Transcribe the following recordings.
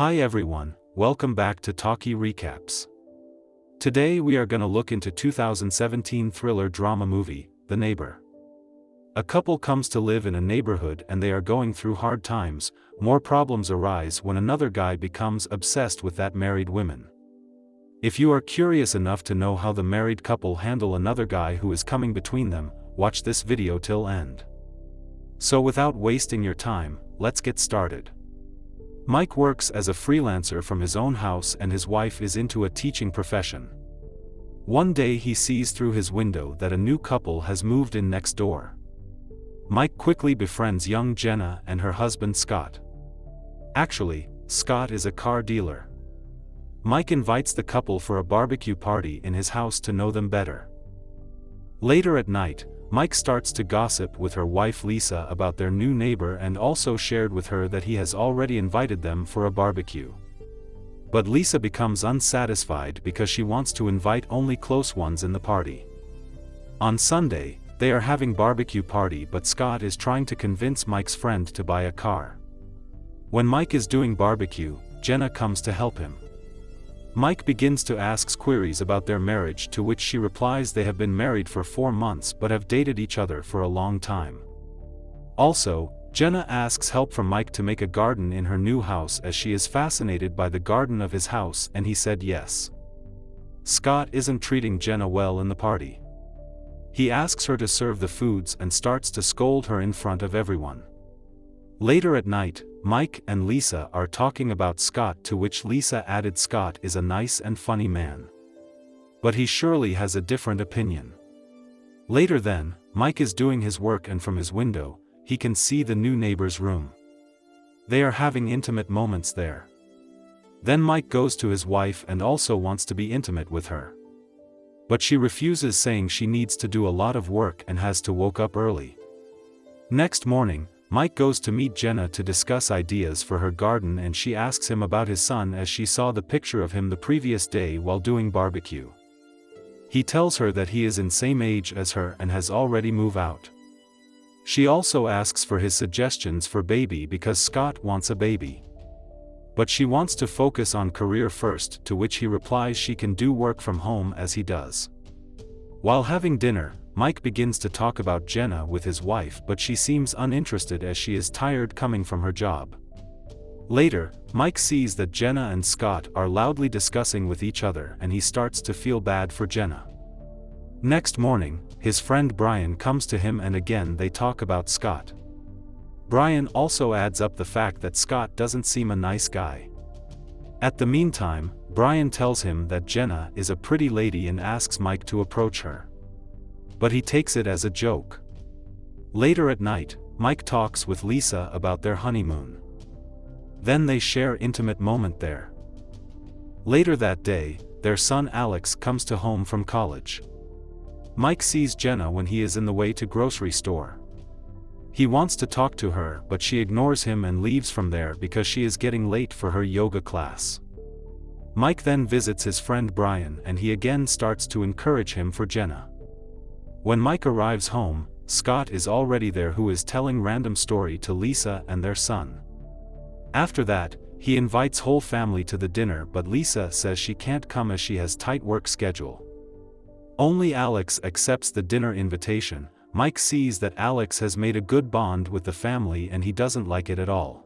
Hi everyone, welcome back to Talkie Recaps. Today we are gonna look into 2017 thriller drama movie, The Neighbor. A couple comes to live in a neighborhood and they are going through hard times, more problems arise when another guy becomes obsessed with that married woman. If you are curious enough to know how the married couple handle another guy who is coming between them, watch this video till end. So without wasting your time, let's get started. Mike works as a freelancer from his own house and his wife is into a teaching profession. One day he sees through his window that a new couple has moved in next door. Mike quickly befriends young Jenna and her husband Scott. Actually, Scott is a car dealer. Mike invites the couple for a barbecue party in his house to know them better. Later at night, Mike starts to gossip with her wife Lisa about their new neighbor and also shared with her that he has already invited them for a barbecue. But Lisa becomes unsatisfied because she wants to invite only close ones in the party. On Sunday, they are having barbecue party but Scott is trying to convince Mike's friend to buy a car. When Mike is doing barbecue, Jenna comes to help him. Mike begins to ask queries about their marriage to which she replies they have been married for four months but have dated each other for a long time. Also, Jenna asks help from Mike to make a garden in her new house as she is fascinated by the garden of his house and he said yes. Scott isn't treating Jenna well in the party. He asks her to serve the foods and starts to scold her in front of everyone. Later at night, Mike and Lisa are talking about Scott to which Lisa added Scott is a nice and funny man. But he surely has a different opinion. Later then, Mike is doing his work and from his window, he can see the new neighbor's room. They are having intimate moments there. Then Mike goes to his wife and also wants to be intimate with her. But she refuses saying she needs to do a lot of work and has to woke up early. Next morning, Mike goes to meet Jenna to discuss ideas for her garden and she asks him about his son as she saw the picture of him the previous day while doing barbecue. He tells her that he is in same age as her and has already move out. She also asks for his suggestions for baby because Scott wants a baby. But she wants to focus on career first to which he replies she can do work from home as he does. While having dinner, Mike begins to talk about Jenna with his wife but she seems uninterested as she is tired coming from her job. Later, Mike sees that Jenna and Scott are loudly discussing with each other and he starts to feel bad for Jenna. Next morning, his friend Brian comes to him and again they talk about Scott. Brian also adds up the fact that Scott doesn't seem a nice guy. At the meantime, Brian tells him that Jenna is a pretty lady and asks Mike to approach her but he takes it as a joke. Later at night, Mike talks with Lisa about their honeymoon. Then they share intimate moment there. Later that day, their son Alex comes to home from college. Mike sees Jenna when he is in the way to grocery store. He wants to talk to her but she ignores him and leaves from there because she is getting late for her yoga class. Mike then visits his friend Brian and he again starts to encourage him for Jenna. When Mike arrives home, Scott is already there who is telling random story to Lisa and their son. After that, he invites whole family to the dinner but Lisa says she can't come as she has tight work schedule. Only Alex accepts the dinner invitation, Mike sees that Alex has made a good bond with the family and he doesn't like it at all.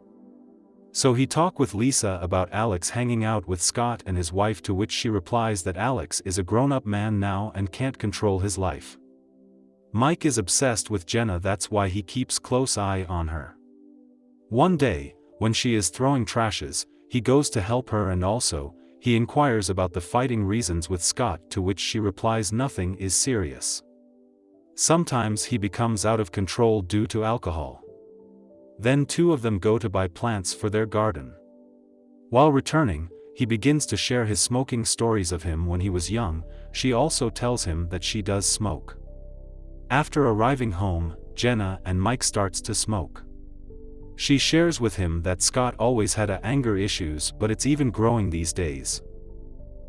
So he talk with Lisa about Alex hanging out with Scott and his wife to which she replies that Alex is a grown-up man now and can't control his life. Mike is obsessed with Jenna that's why he keeps close eye on her. One day, when she is throwing trashes, he goes to help her and also, he inquires about the fighting reasons with Scott to which she replies nothing is serious. Sometimes he becomes out of control due to alcohol. Then two of them go to buy plants for their garden. While returning, he begins to share his smoking stories of him when he was young, she also tells him that she does smoke. After arriving home, Jenna and Mike starts to smoke. She shares with him that Scott always had a anger issues but it's even growing these days.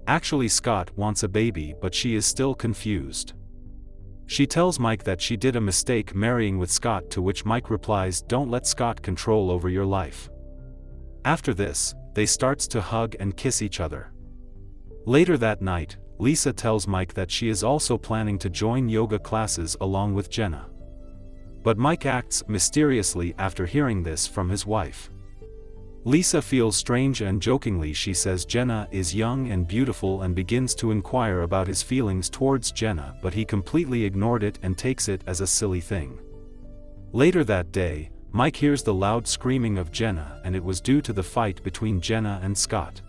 Actually Scott wants a baby but she is still confused. She tells Mike that she did a mistake marrying with Scott to which Mike replies don't let Scott control over your life. After this, they starts to hug and kiss each other. Later that night, Lisa tells Mike that she is also planning to join yoga classes along with Jenna. But Mike acts mysteriously after hearing this from his wife. Lisa feels strange and jokingly she says Jenna is young and beautiful and begins to inquire about his feelings towards Jenna but he completely ignored it and takes it as a silly thing. Later that day, Mike hears the loud screaming of Jenna and it was due to the fight between Jenna and Scott.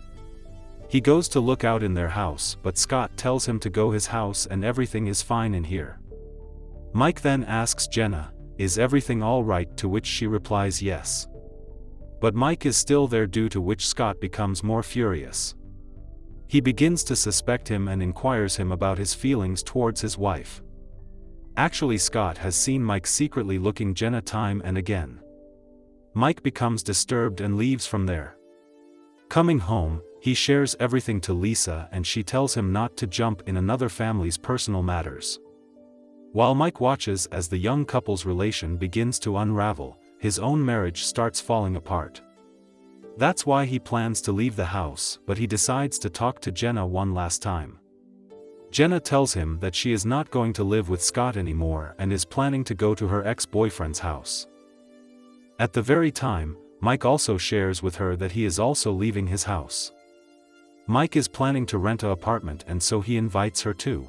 He goes to look out in their house but Scott tells him to go his house and everything is fine in here. Mike then asks Jenna, is everything alright to which she replies yes. But Mike is still there due to which Scott becomes more furious. He begins to suspect him and inquires him about his feelings towards his wife. Actually Scott has seen Mike secretly looking Jenna time and again. Mike becomes disturbed and leaves from there. Coming home, he shares everything to Lisa and she tells him not to jump in another family's personal matters. While Mike watches as the young couple's relation begins to unravel, his own marriage starts falling apart. That's why he plans to leave the house but he decides to talk to Jenna one last time. Jenna tells him that she is not going to live with Scott anymore and is planning to go to her ex-boyfriend's house. At the very time, Mike also shares with her that he is also leaving his house. Mike is planning to rent a apartment and so he invites her too.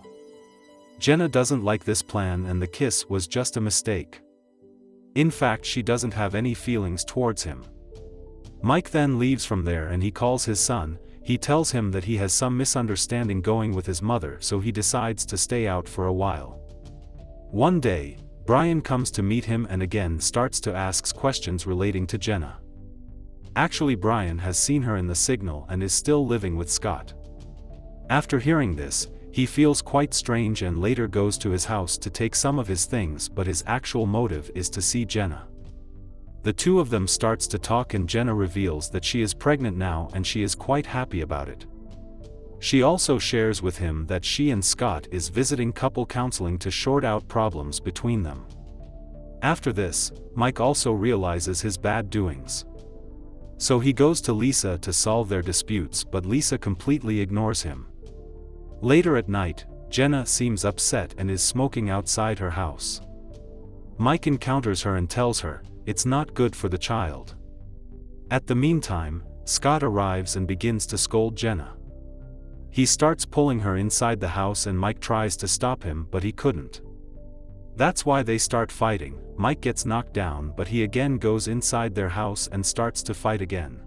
Jenna doesn't like this plan and the kiss was just a mistake. In fact she doesn't have any feelings towards him. Mike then leaves from there and he calls his son, he tells him that he has some misunderstanding going with his mother so he decides to stay out for a while. One day, Brian comes to meet him and again starts to ask questions relating to Jenna. Actually Brian has seen her in the signal and is still living with Scott. After hearing this, he feels quite strange and later goes to his house to take some of his things but his actual motive is to see Jenna. The two of them starts to talk and Jenna reveals that she is pregnant now and she is quite happy about it. She also shares with him that she and Scott is visiting couple counseling to sort out problems between them. After this, Mike also realizes his bad doings. So he goes to Lisa to solve their disputes but Lisa completely ignores him. Later at night, Jenna seems upset and is smoking outside her house. Mike encounters her and tells her, it's not good for the child. At the meantime, Scott arrives and begins to scold Jenna. He starts pulling her inside the house and Mike tries to stop him but he couldn't. That's why they start fighting, Mike gets knocked down but he again goes inside their house and starts to fight again.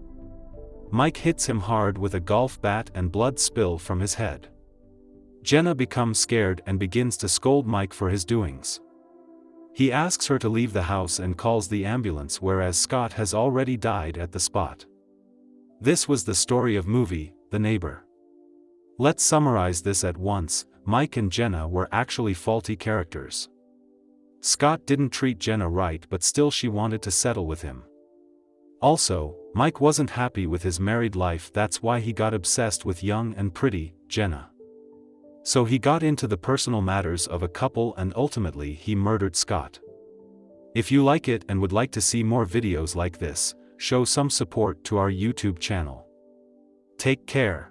Mike hits him hard with a golf bat and blood spill from his head. Jenna becomes scared and begins to scold Mike for his doings. He asks her to leave the house and calls the ambulance whereas Scott has already died at the spot. This was the story of movie, The Neighbor. Let's summarize this at once, Mike and Jenna were actually faulty characters. Scott didn't treat Jenna right but still she wanted to settle with him. Also, Mike wasn't happy with his married life that's why he got obsessed with young and pretty, Jenna. So he got into the personal matters of a couple and ultimately he murdered Scott. If you like it and would like to see more videos like this, show some support to our YouTube channel. Take care.